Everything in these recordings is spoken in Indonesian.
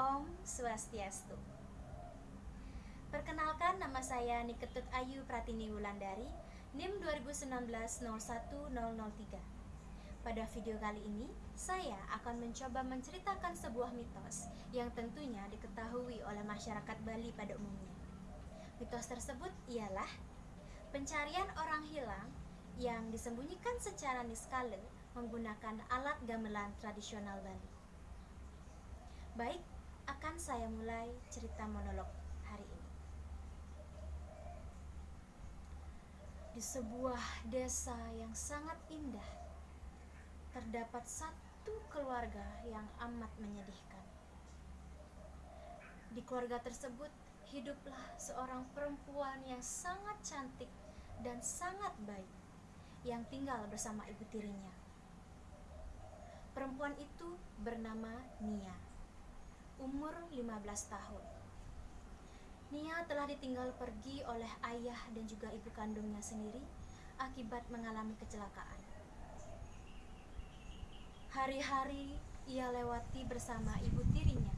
Om Swastiastu. Perkenalkan nama saya Niketut Ayu Pratini Wulandari, NIM 2019-01003. Pada video kali ini, saya akan mencoba menceritakan sebuah mitos yang tentunya diketahui oleh masyarakat Bali pada umumnya. Mitos tersebut ialah pencarian orang hilang yang disembunyikan secara niskala menggunakan alat gamelan tradisional Bali. Baik, akan saya mulai cerita monolog hari ini. Di sebuah desa yang sangat indah, terdapat satu keluarga yang amat menyedihkan. Di keluarga tersebut hiduplah seorang perempuan yang sangat cantik dan sangat baik yang tinggal bersama ibu tirinya. Perempuan itu bernama Nia, umur 15 tahun. Nia telah ditinggal pergi oleh ayah dan juga ibu kandungnya sendiri akibat mengalami kecelakaan. Hari-hari ia lewati bersama ibu tirinya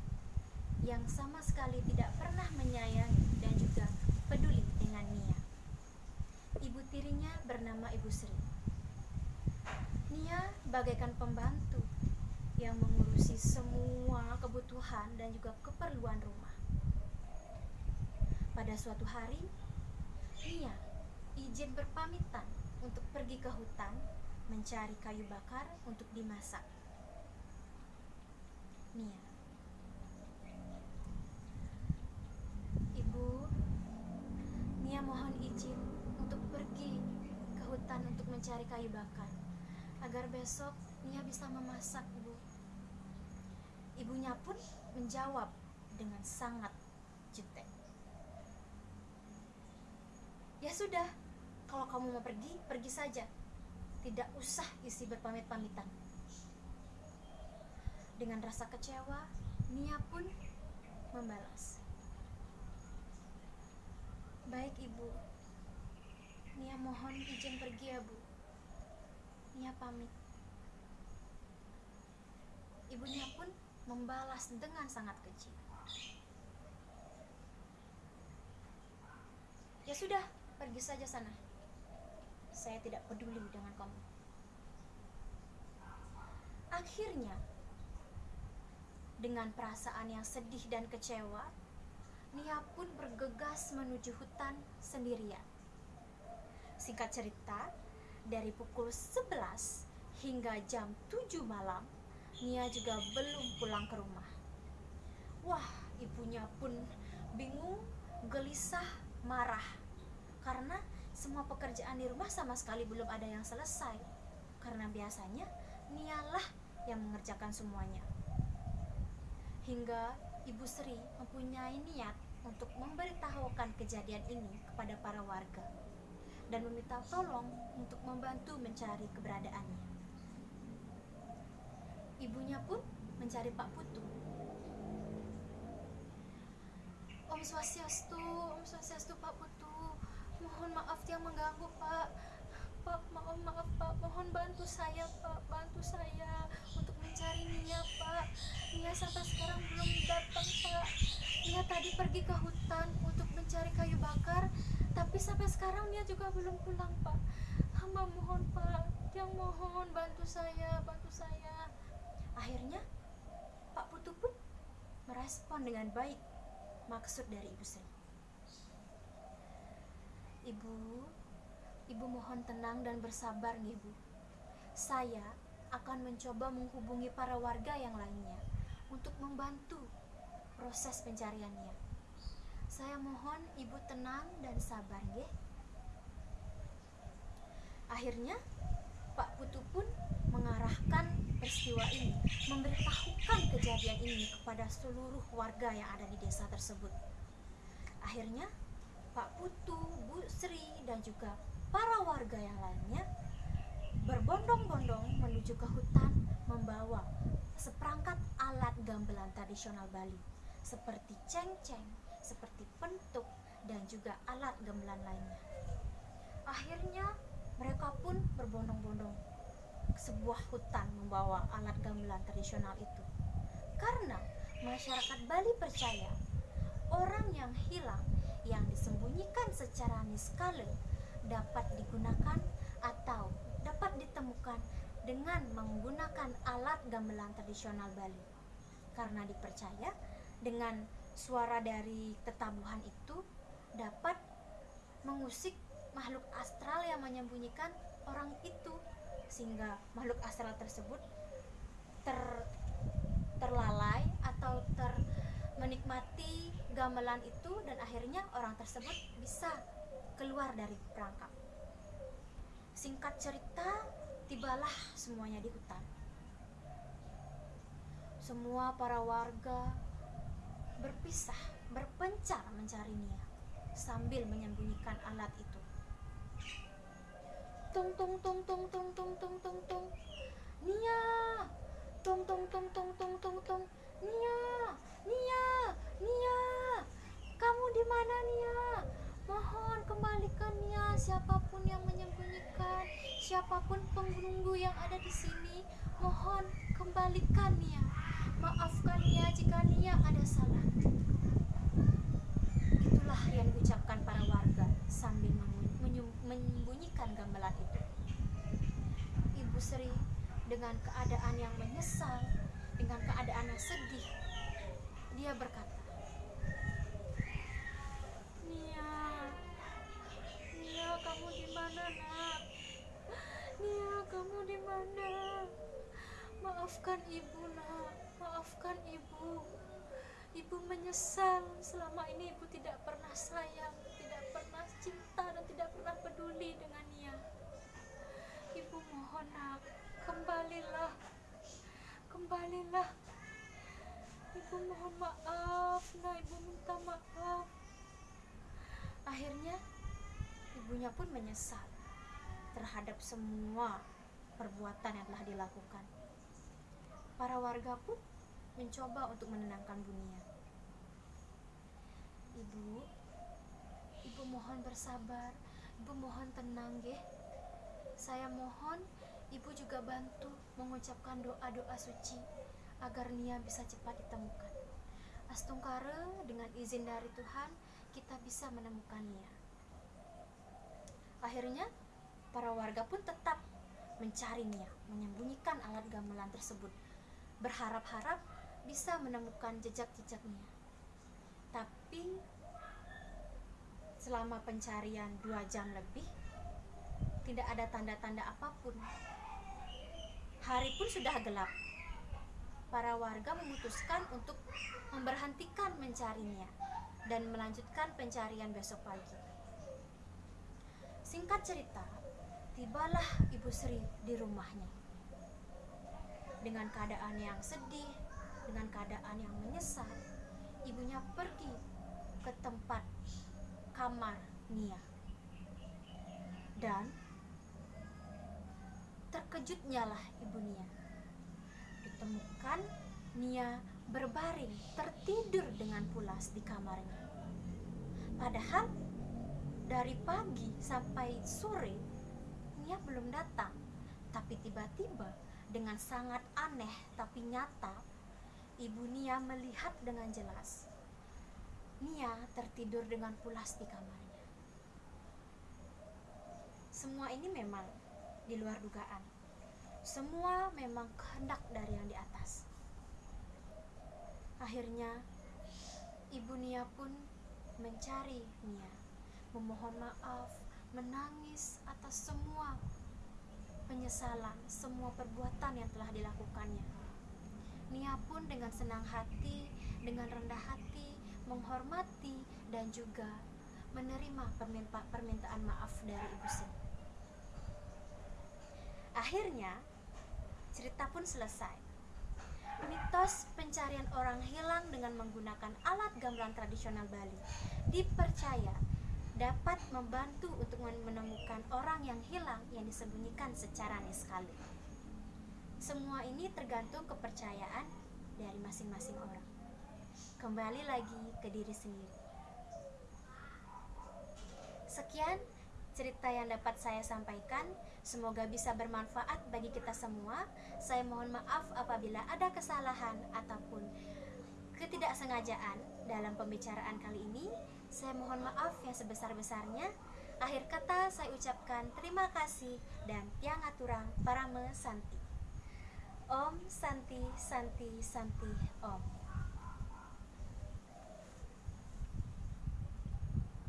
yang sama sekali tidak pernah menyayangi dan juga peduli dengan Nia. Ibu tirinya bernama Ibu Sri. Nia bagaikan pembantu yang mengurusi semua kebutuhan dan juga keperluan rumah. Pada suatu hari, Nia izin berpamitan untuk pergi ke hutan mencari kayu bakar untuk dimasak. Nia Ibu, Nia mohon izin untuk pergi ke hutan untuk mencari kayu bakar agar besok Nia bisa memasak. Ibunya pun menjawab dengan sangat jutek. Ya sudah, kalau kamu mau pergi, pergi saja. Tidak usah isi berpamit-pamitan. Dengan rasa kecewa, Nia pun membalas. Baik ibu, Nia mohon izin pergi ya bu. Nia pamit. Ibunya pun membalas dengan sangat kecil. Ya sudah, pergi saja sana. Saya tidak peduli dengan kamu. Akhirnya, dengan perasaan yang sedih dan kecewa, Nia pun bergegas menuju hutan sendirian. Singkat cerita, dari pukul 11 hingga jam 7 malam, Nia juga belum pulang ke rumah. Wah, ibunya pun bingung, gelisah, marah karena semua pekerjaan di rumah sama sekali belum ada yang selesai. Karena biasanya Nialah yang mengerjakan semuanya. Hingga Ibu Sri mempunyai niat untuk memberitahukan kejadian ini kepada para warga dan meminta tolong untuk membantu mencari keberadaannya. Ibunya pun mencari Pak Putu. Om Swastiastu, Om Swastiastu Pak Putu, mohon maaf yang mengganggu Pak. Pak, maaf maaf Pak, mohon bantu saya Pak, bantu saya untuk mencari Nia Pak. Nia sampai sekarang belum datang Pak. Nia tadi pergi ke hutan untuk mencari kayu bakar, tapi sampai sekarang Nia juga belum pulang Pak. Hamba mohon Pak, yang mohon bantu saya, bantu saya. Akhirnya Pak Putu pun merespon dengan baik maksud dari Ibu Sri. Ibu, Ibu mohon tenang dan bersabar nih Bu. Saya akan mencoba menghubungi para warga yang lainnya untuk membantu proses pencariannya. Saya mohon Ibu tenang dan sabar nggih. Akhirnya Pak Putu pun mengarahkan peristiwa ini, memberitahukan kejadian ini kepada seluruh warga yang ada di desa tersebut. Akhirnya Pak Putu, Bu Sri, dan juga para warga yang lainnya berbondong-bondong menuju ke hutan membawa seperangkat alat gamelan tradisional Bali seperti ceng-ceng, seperti pentuk, dan juga alat gamelan lainnya. Akhirnya mereka pun berbondong-bondong sebuah hutan membawa alat gamelan tradisional itu. Karena masyarakat Bali percaya orang yang hilang yang disembunyikan secara niskala dapat digunakan atau dapat ditemukan dengan menggunakan alat gamelan tradisional Bali. Karena dipercaya dengan suara dari tetabuhan itu dapat mengusik makhluk astral yang menyembunyikan orang itu sehingga makhluk astral tersebut ter terlalai atau ter menikmati gamelan itu dan akhirnya orang tersebut bisa keluar dari perangkap. Singkat cerita, tibalah semuanya di hutan. Semua para warga berpisah, berpencar mencari Nia sambil menyembunyikan alat itu. Tung tung tung tung tung tung tung tung tung. Nia. Tung tung tung tung tung tung tung. Nia, Nia, Nia. Kamu di mana Nia? Mohon kembalikan Nia siapa pun yang menyembunyikan, siapa pun penunggu yang ada di sini, mohon kembalikan Nia. Maafkan Nia jika Nia ada salah. Itulah yang diucapkan para warga sambil menyembunyikan gamelan itu. Ibu Sri dengan keadaan yang menyesal, dengan keadaan yang sedih, dia berkata, Nia, Nia kamu di mana nak? Nia kamu di mana? Maafkan ibu nak, maafkan ibu. Ibu menyesal selama ini ibu tidak pernah sayang, tidak pernah cinta dan tidak pernah peduli dengan Nia. Ibu mohon nak, kembalilah, kembalilah. Ibu mohon maaf, nah ibu minta maaf. Akhirnya ibunya pun menyesal terhadap semua perbuatan yang telah dilakukan. Para warga pun mencoba untuk menenangkan Bunia. Ibu, ibu mohon bersabar, ibu mohon tenang, ya. Saya mohon ibu juga bantu mengucapkan doa-doa suci agar Nia bisa cepat ditemukan. Astungkara dengan izin dari Tuhan kita bisa menemukan Nia. Akhirnya para warga pun tetap mencari Nia, menyembunyikan alat gamelan tersebut, berharap-harap bisa menemukan jejak-jejaknya. Tapi selama pencarian dua jam lebih, tidak ada tanda-tanda apa pun. Hari pun sudah gelap. Para warga memutuskan untuk memberhentikan mencarinya dan melanjutkan pencarian besok pagi. Singkat cerita, tibalah Ibu Sri di rumahnya. Dengan keadaan yang sedih, dengan keadaan yang menyesal, ibunya pergi ke tempat kamar Nia. Dan terkejutnya lah ibu Nia. Ditemukan Nia berbaring tertidur dengan pulas di kamarnya. Padahal dari pagi sampai sore Nia belum datang. Tapi tiba-tiba dengan sangat aneh tapi nyata Ibu Nia melihat dengan jelas Nia tertidur dengan pulas di kamarnya. Semua ini memang di luar dugaan. Semua memang kehendak dari yang di atas. Akhirnya, Ibu Nia pun mencari Nia, memohon maaf, menangis atas semua penyesalan, semua perbuatan yang telah dilakukannya. Nia pun dengan senang hati, dengan rendah hati, menghormati dan juga menerima permintaan maaf dari Ibu Sri. Akhirnya, cerita pun selesai. Mitos pencarian orang hilang dengan menggunakan alat gamelan tradisional Bali dipercaya dapat membantu untuk menemukan orang yang hilang yang disembunyikan secara niskali. Semua ini tergantung kepercayaan dari masing-masing orang. Kembali lagi ke diri sendiri. Sekian cerita yang dapat saya sampaikan. Semoga bisa bermanfaat bagi kita semua. Saya mohon maaf apabila ada kesalahan ataupun ketidaksengajaan dalam pembicaraan kali ini. Saya mohon maaf yang sebesar-besarnya. Akhir kata saya ucapkan terima kasih dan tiang aturang parame santi. Om Santi Santi Santi Om.